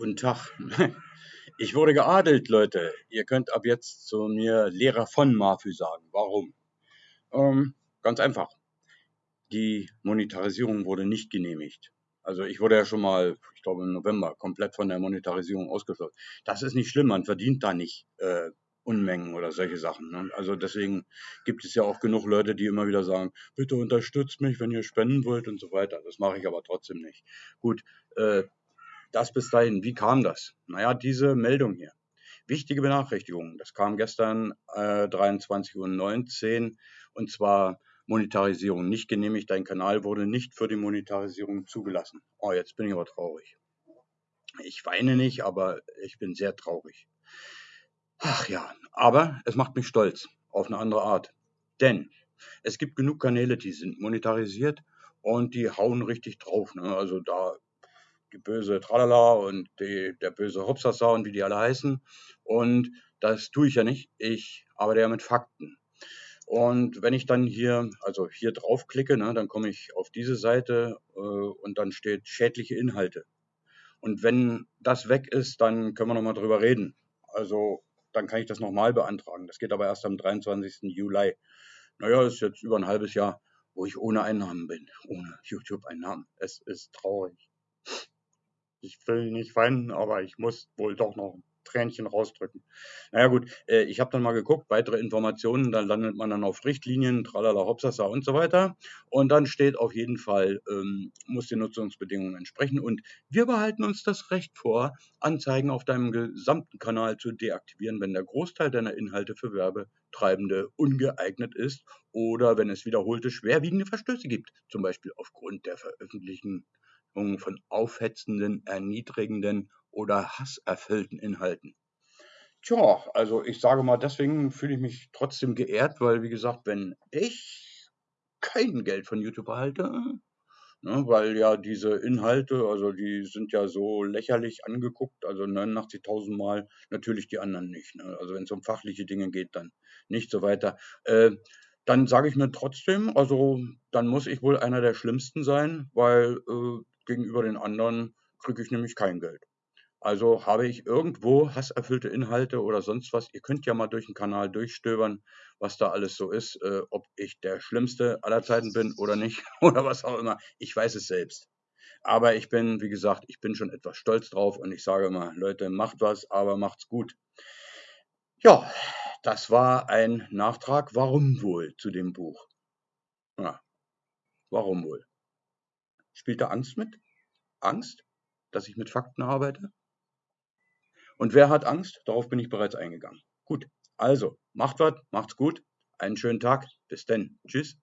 Guten Tag. Ich wurde geadelt, Leute. Ihr könnt ab jetzt zu mir Lehrer von Mafü sagen. Warum? Ähm, ganz einfach. Die Monetarisierung wurde nicht genehmigt. Also ich wurde ja schon mal, ich glaube im November, komplett von der Monetarisierung ausgeschlossen. Das ist nicht schlimm, man verdient da nicht äh, Unmengen oder solche Sachen. Ne? Also deswegen gibt es ja auch genug Leute, die immer wieder sagen, bitte unterstützt mich, wenn ihr spenden wollt und so weiter. Das mache ich aber trotzdem nicht. Gut, äh, das bis dahin. Wie kam das? Naja, diese Meldung hier. Wichtige Benachrichtigung. Das kam gestern äh, 23.19 Uhr und zwar Monetarisierung nicht genehmigt. Dein Kanal wurde nicht für die Monetarisierung zugelassen. Oh, jetzt bin ich aber traurig. Ich weine nicht, aber ich bin sehr traurig. Ach ja, aber es macht mich stolz auf eine andere Art. Denn es gibt genug Kanäle, die sind monetarisiert und die hauen richtig drauf. Ne? Also da die böse Tralala und die, der böse Hopsasa und wie die alle heißen. Und das tue ich ja nicht. Ich arbeite ja mit Fakten. Und wenn ich dann hier, also hier draufklicke, ne, dann komme ich auf diese Seite äh, und dann steht schädliche Inhalte. Und wenn das weg ist, dann können wir nochmal drüber reden. Also dann kann ich das nochmal beantragen. Das geht aber erst am 23. Juli. Naja, ist jetzt über ein halbes Jahr, wo ich ohne Einnahmen bin, ohne YouTube-Einnahmen. Es ist traurig. Ich will nicht weinen, aber ich muss wohl doch noch ein Tränchen rausdrücken. Naja gut, äh, ich habe dann mal geguckt, weitere Informationen, dann landet man dann auf Richtlinien, tralala, hopsasa und so weiter. Und dann steht auf jeden Fall, ähm, muss den Nutzungsbedingungen entsprechen. Und wir behalten uns das Recht vor, Anzeigen auf deinem gesamten Kanal zu deaktivieren, wenn der Großteil deiner Inhalte für Werbetreibende ungeeignet ist oder wenn es wiederholte schwerwiegende Verstöße gibt, zum Beispiel aufgrund der veröffentlichten von aufhetzenden, erniedrigenden oder hasserfüllten Inhalten. Tja, also ich sage mal, deswegen fühle ich mich trotzdem geehrt, weil wie gesagt, wenn ich kein Geld von YouTube erhalte, ne, weil ja diese Inhalte, also die sind ja so lächerlich angeguckt, also 89.000 Mal, natürlich die anderen nicht. Ne? Also wenn es um fachliche Dinge geht, dann nicht so weiter. Äh, dann sage ich mir trotzdem, also dann muss ich wohl einer der Schlimmsten sein, weil äh, gegenüber den anderen kriege ich nämlich kein Geld. Also habe ich irgendwo hasserfüllte Inhalte oder sonst was. Ihr könnt ja mal durch den Kanal durchstöbern, was da alles so ist, äh, ob ich der Schlimmste aller Zeiten bin oder nicht oder was auch immer. Ich weiß es selbst. Aber ich bin, wie gesagt, ich bin schon etwas stolz drauf und ich sage mal, Leute, macht was, aber macht's gut. Ja, das war ein Nachtrag. Warum wohl zu dem Buch? Ja, warum wohl? Spielt da Angst mit? Angst, dass ich mit Fakten arbeite? Und wer hat Angst? Darauf bin ich bereits eingegangen. Gut, also macht was, macht's gut, einen schönen Tag, bis denn, tschüss.